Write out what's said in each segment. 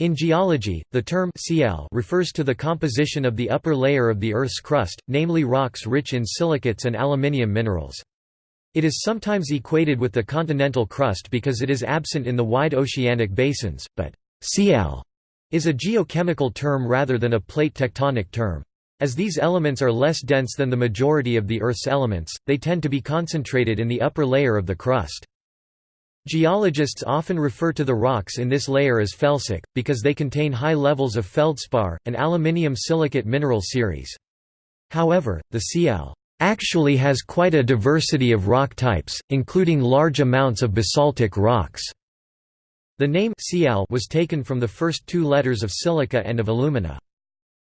In geology, the term Sial refers to the composition of the upper layer of the Earth's crust, namely rocks rich in silicates and aluminium minerals. It is sometimes equated with the continental crust because it is absent in the wide oceanic basins, but Sial is a geochemical term rather than a plate tectonic term. As these elements are less dense than the majority of the Earth's elements, they tend to be concentrated in the upper layer of the crust. Geologists often refer to the rocks in this layer as felsic, because they contain high levels of feldspar, an aluminium silicate mineral series. However, the Sial actually has quite a diversity of rock types, including large amounts of basaltic rocks. The name Sial was taken from the first two letters of silica and of alumina.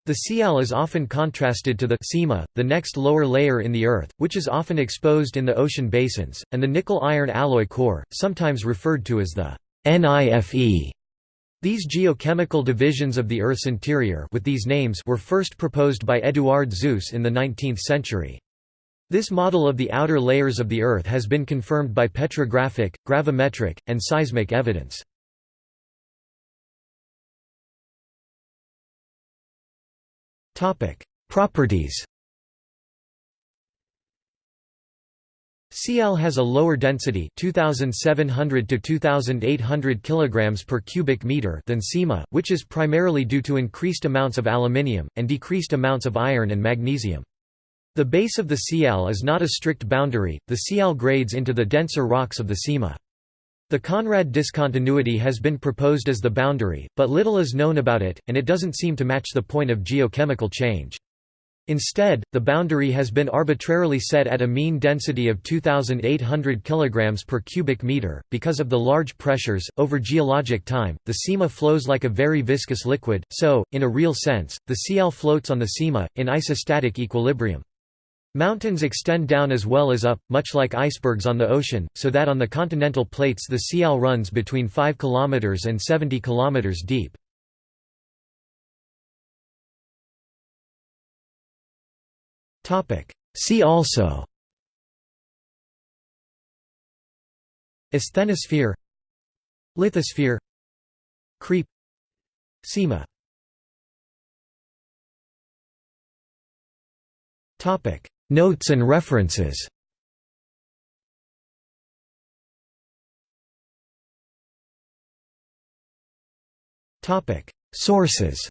The Sial is often contrasted to the Sima, the next lower layer in the Earth, which is often exposed in the ocean basins, and the nickel-iron alloy core, sometimes referred to as the NIFE. These geochemical divisions of the Earth's interior with these names were first proposed by Eduard Suess in the 19th century. This model of the outer layers of the Earth has been confirmed by petrographic, gravimetric, and seismic evidence. Topic: Properties. Sial has a lower density 2700 to 2800 kilograms per cubic meter than Sima, which is primarily due to increased amounts of aluminium and decreased amounts of iron and magnesium. The base of the Sial is not a strict boundary. The Sial grades into the denser rocks of the Sima. The Conrad discontinuity has been proposed as the boundary, but little is known about it, and it doesn't seem to match the point of geochemical change. Instead, the boundary has been arbitrarily set at a mean density of 2800 kg per cubic meter. Because of the large pressures, over geologic time, the Sima flows like a very viscous liquid, so, in a real sense, the Sial floats on the Sima, in isostatic equilibrium. Mountains extend down as well as up, much like icebergs on the ocean, so that on the continental plates the Sial runs between 5 km and 70 km deep. See also Asthenosphere Lithosphere Creep Sima Topic Notes and references. Sources